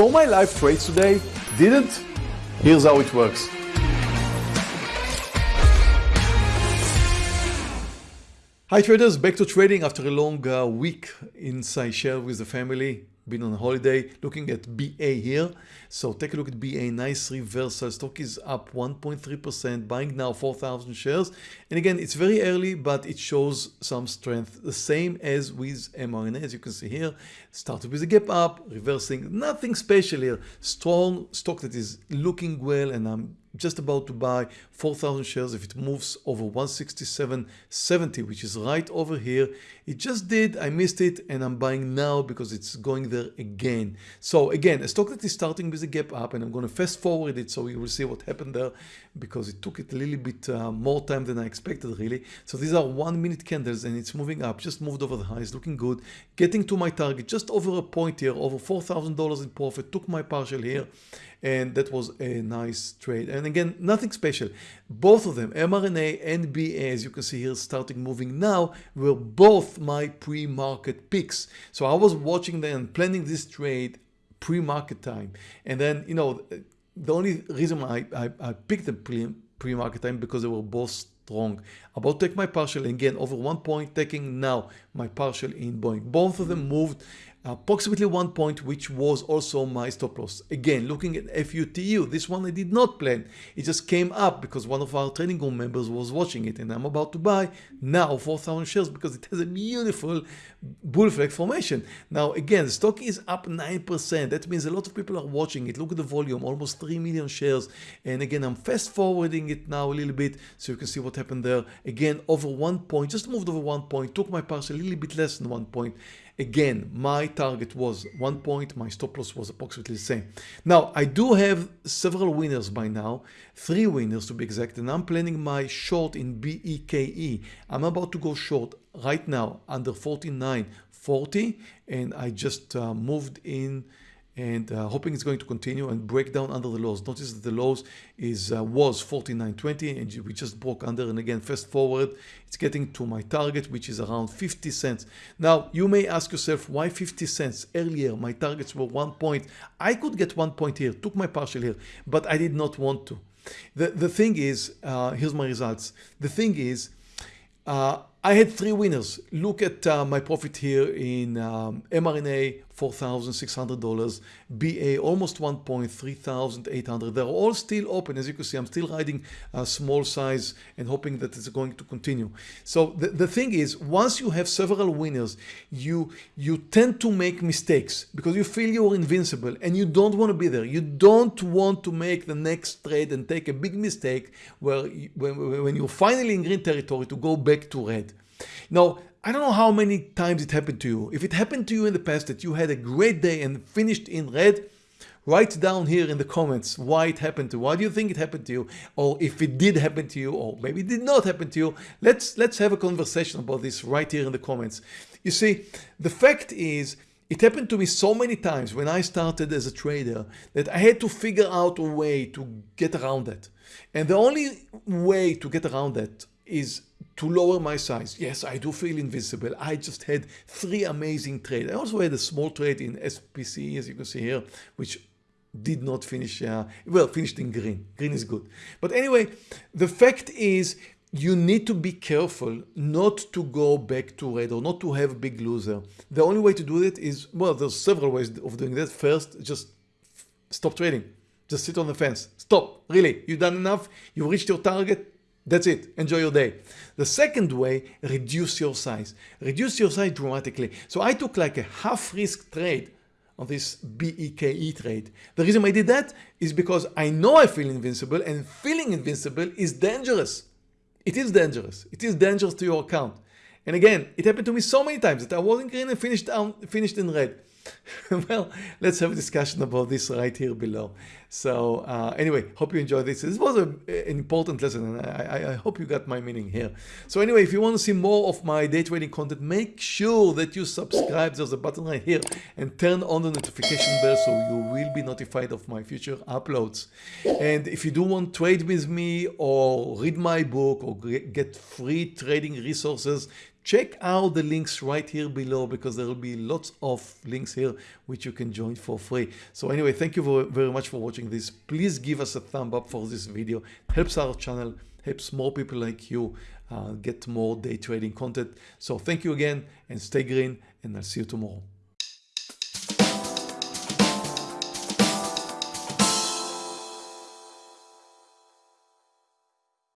Saw my live trades today? Didn't? Here's how it works. Hi traders, back to trading after a long uh, week in Seychelles with the family been on holiday looking at BA here. So take a look at BA nice reversal. Stock is up 1.3% buying now 4,000 shares. And again it's very early but it shows some strength. The same as with mRNA as you can see here. Started with a gap up reversing. Nothing special here. Strong stock that is looking well and I'm just about to buy 4,000 shares. If it moves over 167.70 which is right over here it just did. I missed it and I'm buying now because it's going there again. So again a stock that is starting with a gap up and I'm going to fast forward it so you will see what happened there because it took it a little bit uh, more time than I expected really. So these are one minute candles and it's moving up just moved over the highs looking good. Getting to my target just over a point here over $4,000 in profit. Took my partial here and that was a nice trade. And again nothing special. Both of them mRNA and BA as you can see here starting moving now were both my pre-market picks. So I was watching them and planning this trade pre-market time. And then you know the only reason I, I, I picked the pre-market time because they were both strong. About take my partial again over one point taking now my partial in Boeing. Both of them moved approximately one point which was also my stop loss. Again looking at FUTU this one I did not plan. It just came up because one of our trading room members was watching it and I'm about to buy now 4,000 shares because it has a beautiful bull flag formation. Now again the stock is up 9% that means a lot of people are watching it. Look at the volume almost 3 million shares. And again I'm fast forwarding it now a little bit so you can see what happened there. Again over one point just moved over one point took my partial a little bit less than one point Again, my target was one point, my stop loss was approximately the same. Now, I do have several winners by now, three winners to be exact, and I'm planning my short in BEKE. I'm about to go short right now under 49.40 and I just uh, moved in and uh, hoping it's going to continue and break down under the lows. Notice that the lows is uh, was 49.20 and we just broke under and again fast forward it's getting to my target which is around 50 cents. Now you may ask yourself why 50 cents earlier my targets were one point. I could get one point here took my partial here but I did not want to. The, the thing is uh, here's my results. The thing is uh, I had three winners. Look at uh, my profit here in um, mRNA, $4,600, BA almost 1.3800. They're all still open. As you can see, I'm still riding a small size and hoping that it's going to continue. So the, the thing is, once you have several winners, you, you tend to make mistakes because you feel you're invincible and you don't want to be there. You don't want to make the next trade and take a big mistake where when, when you're finally in green territory to go back to red. Now, I don't know how many times it happened to you. If it happened to you in the past that you had a great day and finished in red, write down here in the comments why it happened to you. Why do you think it happened to you? Or if it did happen to you, or maybe it did not happen to you. Let's, let's have a conversation about this right here in the comments. You see, the fact is, it happened to me so many times when I started as a trader that I had to figure out a way to get around that. And the only way to get around that is to lower my size. Yes, I do feel invisible. I just had three amazing trades. I also had a small trade in SPC, as you can see here, which did not finish, uh, well, finished in green. Green is good. But anyway, the fact is you need to be careful not to go back to red or not to have a big loser. The only way to do that is, well, there's several ways of doing that. First, just stop trading. Just sit on the fence. Stop. Really, you've done enough. You've reached your target that's it. Enjoy your day. The second way, reduce your size. Reduce your size dramatically. So I took like a half risk trade on this BEKE trade. The reason I did that is because I know I feel invincible and feeling invincible is dangerous. It is dangerous. It is dangerous to your account. And again, it happened to me so many times that I was in green and finished down, finished in red. well, let's have a discussion about this right here below. So uh, anyway, hope you enjoyed this. This was a, an important lesson and I, I, hope you got my meaning here. So anyway, if you want to see more of my day trading content, make sure that you subscribe. There's a button right here and turn on the notification bell so you will be notified of my future uploads. And if you do want to trade with me or read my book or get free trading resources, check out the links right here below because there will be lots of links here which you can join for free. So anyway, thank you very much for watching this. Please give us a thumb up for this video. It helps our channel, helps more people like you uh, get more day trading content. So thank you again and stay green and I'll see you tomorrow.